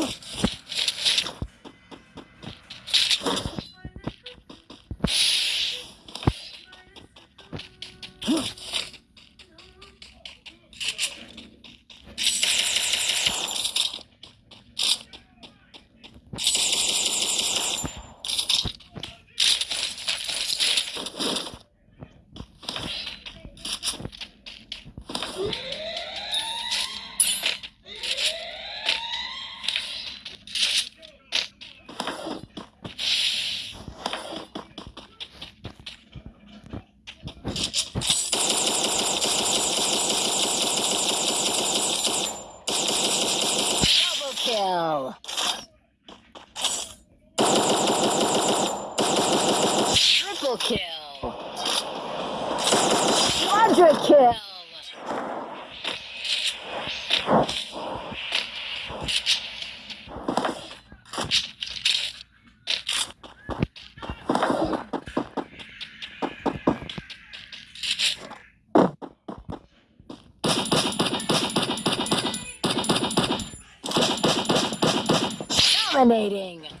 Ugh. Triple kill. Quadra kill. Dominating.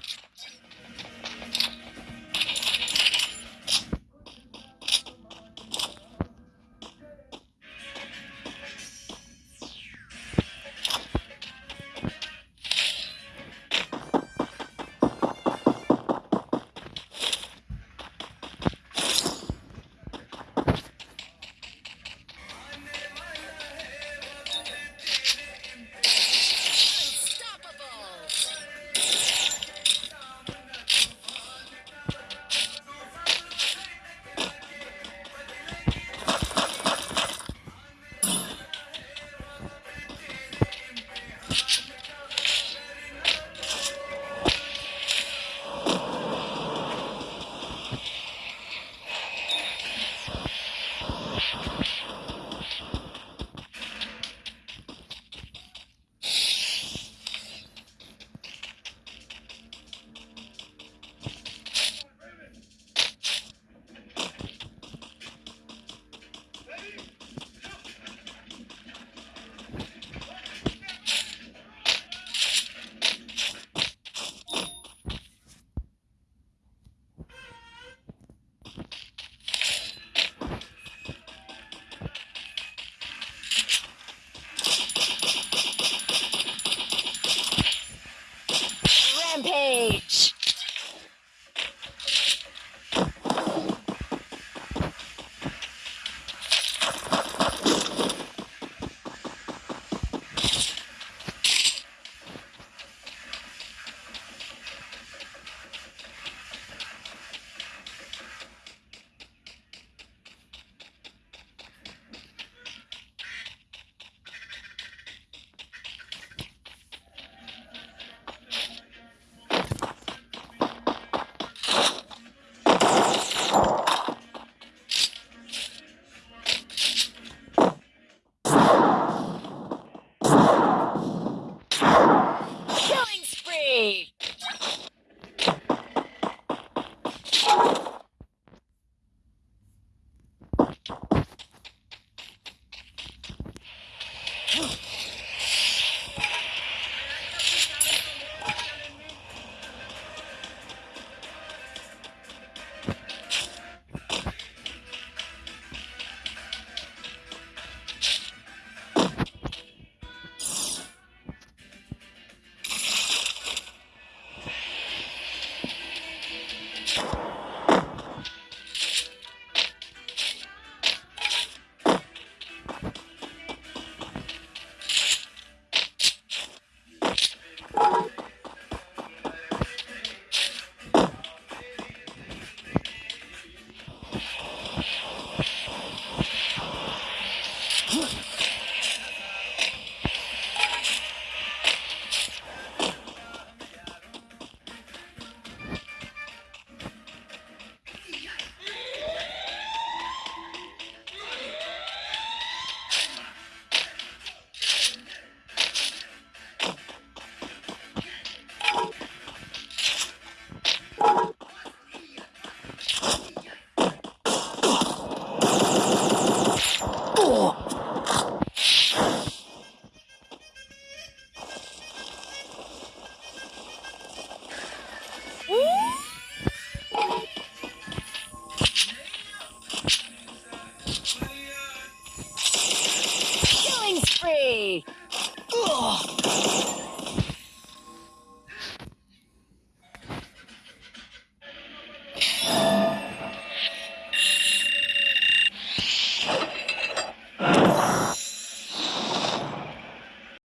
呃啊。